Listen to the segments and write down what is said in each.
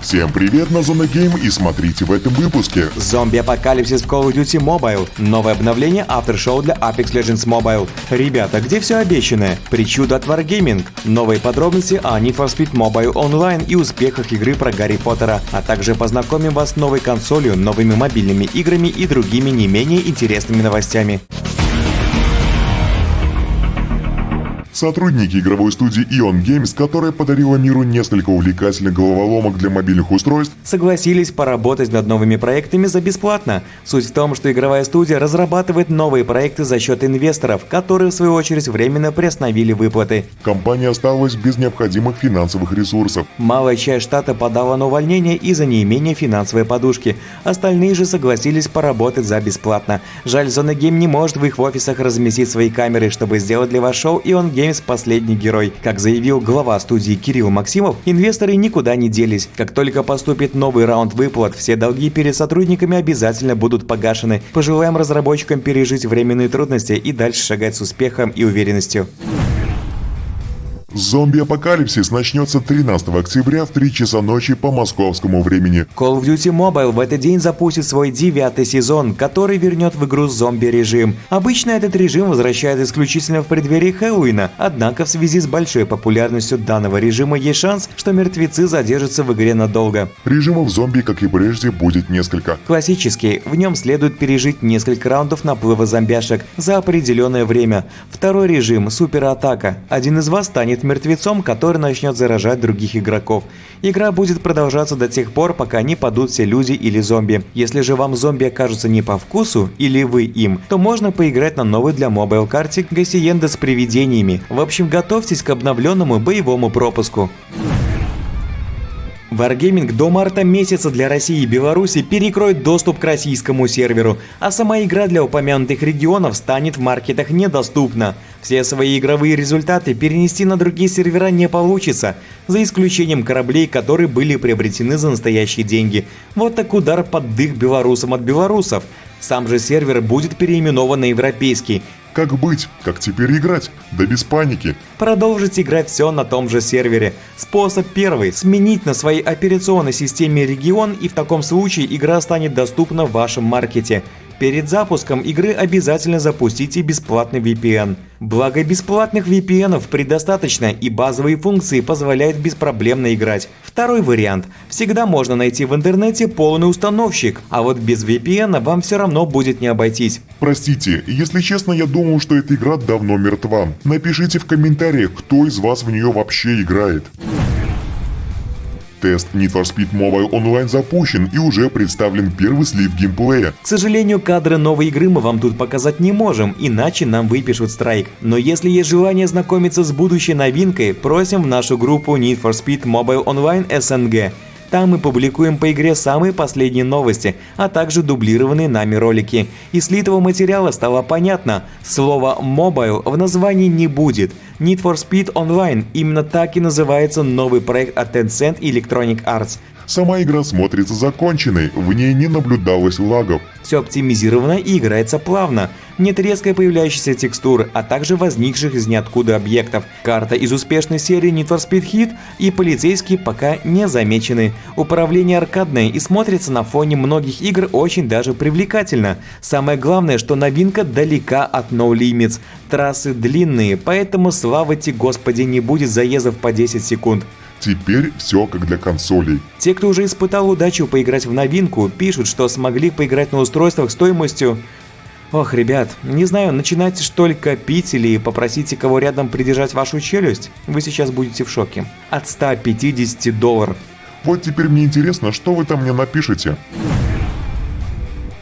Всем привет на Зона Гейм и смотрите в этом выпуске. Зомби-апокалипсис в Call of Duty Mobile. Новое обновление Aftershow для Apex Legends Mobile. Ребята, где все обещанное? Причуда от Wargaming. Новые подробности о Need for Speed Mobile Online и успехах игры про Гарри Поттера. А также познакомим вас с новой консолью, новыми мобильными играми и другими не менее интересными новостями. Сотрудники игровой студии Ion Games, которая подарила миру несколько увлекательных головоломок для мобильных устройств, согласились поработать над новыми проектами за бесплатно. Суть в том, что игровая студия разрабатывает новые проекты за счет инвесторов, которые в свою очередь временно приостановили выплаты. Компания осталась без необходимых финансовых ресурсов. Малая часть штата подала на увольнение из-за неимения финансовой подушки. Остальные же согласились поработать за бесплатно. Жаль, Зона Гейм не может в их офисах разместить свои камеры, чтобы сделать для вас шоу Ion Games Games последний герой. Как заявил глава студии Кирилл Максимов, инвесторы никуда не делись. Как только поступит новый раунд выплат, все долги перед сотрудниками обязательно будут погашены. Пожелаем разработчикам пережить временные трудности и дальше шагать с успехом и уверенностью. Зомби-апокалипсис начнется 13 октября в 3 часа ночи по московскому времени. Call of Duty Mobile в этот день запустит свой девятый сезон, который вернет в игру зомби-режим. Обычно этот режим возвращает исключительно в преддверии Хэллоуина, однако в связи с большой популярностью данного режима есть шанс, что мертвецы задержатся в игре надолго. Режимов зомби, как и прежде, будет несколько. Классический, в нем следует пережить несколько раундов наплыва зомбяшек за определенное время. Второй режим – суператака. Один из вас станет станет мертвецом, который начнет заражать других игроков. Игра будет продолжаться до тех пор, пока не падут все люди или зомби. Если же вам зомби окажутся не по вкусу, или вы им, то можно поиграть на новой для mobile карте Гасиенда с привидениями. В общем, готовьтесь к обновленному боевому пропуску. Wargaming до марта месяца для России и Беларуси перекроет доступ к российскому серверу, а сама игра для упомянутых регионов станет в маркетах недоступна. Все свои игровые результаты перенести на другие сервера не получится, за исключением кораблей, которые были приобретены за настоящие деньги. Вот так удар под дых белорусам от белорусов. Сам же сервер будет переименован на европейский, как быть? Как теперь играть? Да без паники. Продолжить играть все на том же сервере. Способ первый – сменить на своей операционной системе регион и в таком случае игра станет доступна в вашем маркете. Перед запуском игры обязательно запустите бесплатный VPN. Благо бесплатных VPN предостаточно и базовые функции позволяют беспроблемно играть. Второй вариант. Всегда можно найти в интернете полный установщик, а вот без VPN вам все равно будет не обойтись. Простите, если честно, я думал, что эта игра давно мертва. Напишите в комментариях, кто из вас в нее вообще играет. Тест Need for Speed Mobile Online запущен и уже представлен первый слив геймплея. К сожалению, кадры новой игры мы вам тут показать не можем, иначе нам выпишут страйк. Но если есть желание знакомиться с будущей новинкой, просим в нашу группу Need for Speed Mobile Online SNG. Там мы публикуем по игре самые последние новости, а также дублированные нами ролики. Из слитого материала стало понятно, слово «mobile» в названии не будет. Need for Speed Online именно так и называется новый проект от Tencent Electronic Arts. Сама игра смотрится законченной, в ней не наблюдалось лагов. Все оптимизировано и играется плавно. Нет резко появляющихся текстур, а также возникших из ниоткуда объектов. Карта из успешной серии Need for Speed Hit и полицейские пока не замечены. Управление аркадное и смотрится на фоне многих игр очень даже привлекательно. Самое главное, что новинка далека от No Limits. Трассы длинные, поэтому слава тебе господи не будет заездов по 10 секунд. Теперь все как для консолей. Те, кто уже испытал удачу поиграть в новинку, пишут, что смогли поиграть на устройствах стоимостью... Ох, ребят, не знаю, начинайте что ли копить или попросите кого рядом придержать вашу челюсть, вы сейчас будете в шоке. От 150 долларов. Вот теперь мне интересно, что вы там мне напишете.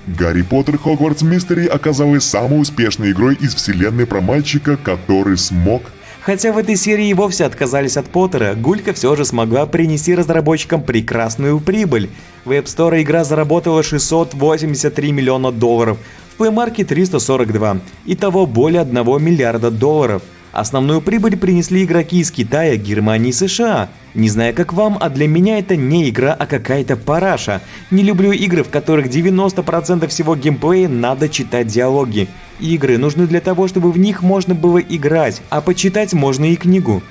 Гарри Поттер Хогвартс Мистери оказалась самой успешной игрой из вселенной про мальчика, который смог Хотя в этой серии и вовсе отказались от Поттера, Гулька все же смогла принести разработчикам прекрасную прибыль. В App Store игра заработала 683 миллиона долларов, в Play Market 342, итого более 1 миллиарда долларов – Основную прибыль принесли игроки из Китая, Германии и США. Не знаю как вам, а для меня это не игра, а какая-то параша. Не люблю игры, в которых 90% всего геймплея надо читать диалоги. Игры нужны для того, чтобы в них можно было играть, а почитать можно и книгу.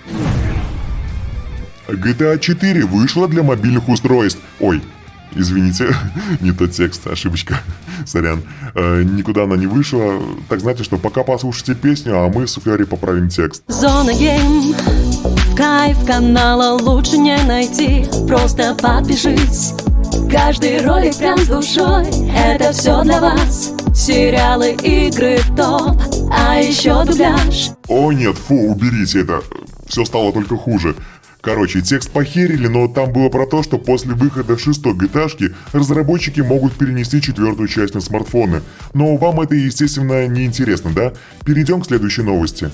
GTA 4 вышла для мобильных устройств. Ой, Извините, не тот текст, ошибочка. Сорян. Э, никуда она не вышла. Так знаете, что пока послушайте песню, а мы с Ферри поправим текст. Зона гейм Кайф канала лучше не найти Просто подпишись Каждый ролик прям с душой Это все для вас Сериалы, игры, топ А еще дубляж О нет, фу, уберите это. Все стало только хуже. Короче, текст похерили, но там было про то, что после выхода шестой gta разработчики могут перенести четвертую часть на смартфоны. Но вам это, естественно, не интересно, да? Перейдем к следующей новости.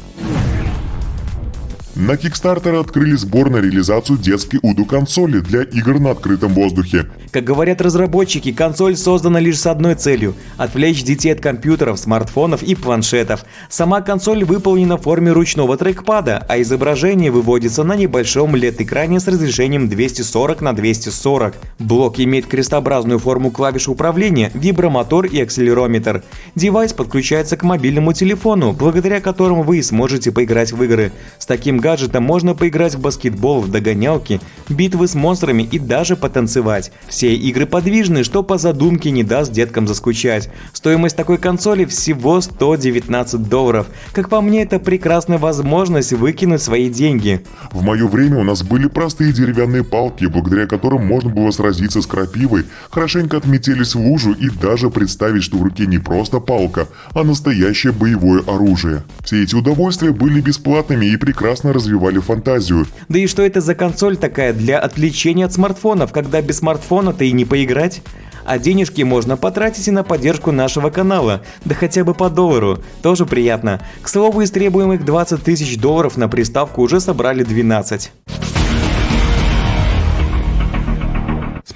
На Kickstarter открыли сбор на реализацию детской УДУ-консоли для игр на открытом воздухе. Как говорят разработчики, консоль создана лишь с одной целью – отвлечь детей от компьютеров, смартфонов и планшетов. Сама консоль выполнена в форме ручного трекпада, а изображение выводится на небольшом LED-экране с разрешением 240 на 240. Блок имеет крестообразную форму клавиш управления, вибромотор и акселерометр. Девайс подключается к мобильному телефону, благодаря которому вы сможете поиграть в игры. С таким гаджетом можно поиграть в баскетбол, в догонялки, битвы с монстрами и даже потанцевать. Все игры подвижны, что по задумке не даст деткам заскучать. Стоимость такой консоли всего 119 долларов. Как по мне, это прекрасная возможность выкинуть свои деньги. В мое время у нас были простые деревянные палки, благодаря которым можно было сразиться с крапивой, хорошенько отметились в лужу и даже представить, что в руке не просто палка, а настоящее боевое оружие. Все эти удовольствия были бесплатными и прекрасно развивали фантазию. Да и что это за консоль такая для отвлечения от смартфонов, когда без смартфона-то и не поиграть? А денежки можно потратить и на поддержку нашего канала, да хотя бы по доллару, тоже приятно. К слову, из требуемых 20 тысяч долларов на приставку уже собрали 12.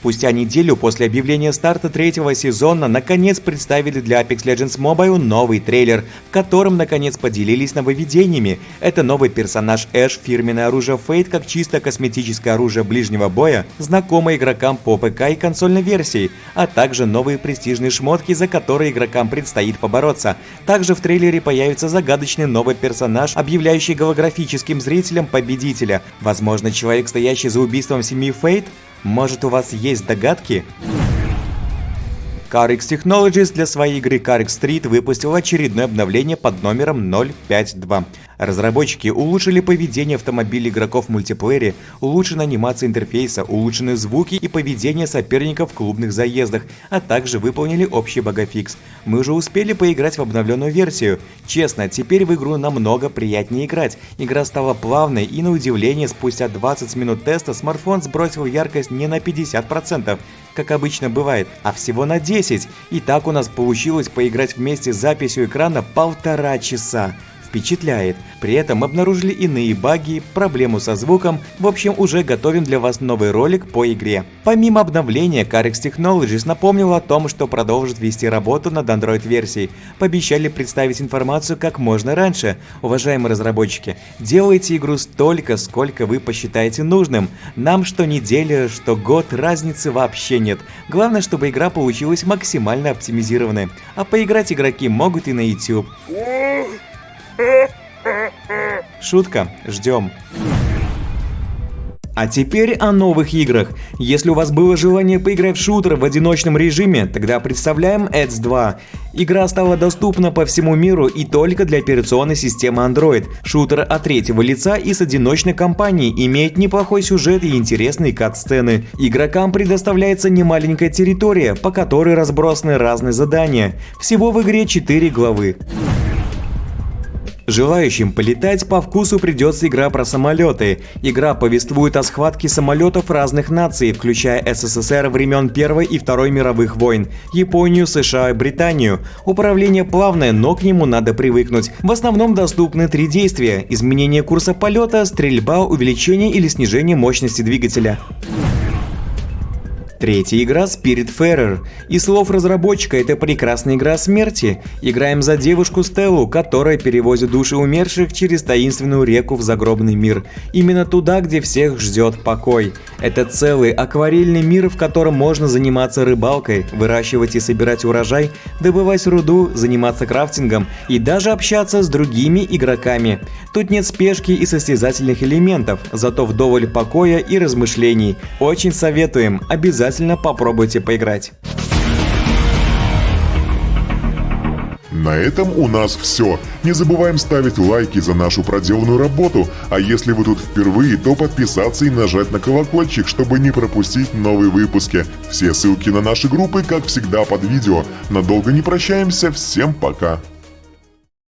Спустя неделю после объявления старта третьего сезона наконец представили для Apex Legends Mobile новый трейлер, в котором наконец поделились нововведениями. Это новый персонаж Эш, фирменное оружие Fate как чисто косметическое оружие ближнего боя, знакомое игрокам по ПК и консольной версии, а также новые престижные шмотки, за которые игрокам предстоит побороться. Также в трейлере появится загадочный новый персонаж, объявляющий голографическим зрителям победителя. Возможно, человек, стоящий за убийством семьи Фейт? Может у вас есть догадки? CarX Technologies для своей игры CarX Street выпустил очередное обновление под номером 052. Разработчики улучшили поведение автомобилей игроков в мультиплеере, улучшены анимация интерфейса, улучшены звуки и поведение соперников в клубных заездах, а также выполнили общий багафикс. Мы уже успели поиграть в обновленную версию. Честно, теперь в игру намного приятнее играть. Игра стала плавной и на удивление спустя 20 минут теста смартфон сбросил яркость не на 50%, как обычно бывает, а всего на 10. И так у нас получилось поиграть вместе с записью экрана полтора часа впечатляет. При этом обнаружили иные баги, проблему со звуком. В общем, уже готовим для вас новый ролик по игре. Помимо обновления, Carex Technologies напомнил о том, что продолжит вести работу над Android-версией. Пообещали представить информацию как можно раньше. Уважаемые разработчики, делайте игру столько, сколько вы посчитаете нужным. Нам что неделя, что год разницы вообще нет. Главное, чтобы игра получилась максимально оптимизированной. А поиграть игроки могут и на YouTube. Шутка, ждем. А теперь о новых играх. Если у вас было желание поиграть в шутер в одиночном режиме, тогда представляем Ads 2. Игра стала доступна по всему миру и только для операционной системы Android. Шутер от третьего лица и с одиночной кампанией имеет неплохой сюжет и интересные кат-сцены. Игрокам предоставляется немаленькая территория, по которой разбросаны разные задания. Всего в игре 4 главы. Желающим полетать по вкусу придется игра про самолеты. Игра повествует о схватке самолетов разных наций, включая СССР времен Первой и Второй мировых войн, Японию, США и Британию. Управление плавное, но к нему надо привыкнуть. В основном доступны три действия – изменение курса полета, стрельба, увеличение или снижение мощности двигателя. Третья игра Spirit Farer. И слов разработчика это прекрасная игра смерти. Играем за девушку Стеллу, которая перевозит души умерших через таинственную реку в загробный мир. Именно туда, где всех ждет покой. Это целый акварельный мир, в котором можно заниматься рыбалкой, выращивать и собирать урожай, добывать руду, заниматься крафтингом и даже общаться с другими игроками. Тут нет спешки и состязательных элементов, зато вдоволь покоя и размышлений. Очень советуем, обязательно попробуйте поиграть. На этом у нас все. Не забываем ставить лайки за нашу проделанную работу, а если вы тут впервые, то подписаться и нажать на колокольчик, чтобы не пропустить новые выпуски. Все ссылки на наши группы, как всегда, под видео. Надолго не прощаемся, всем пока!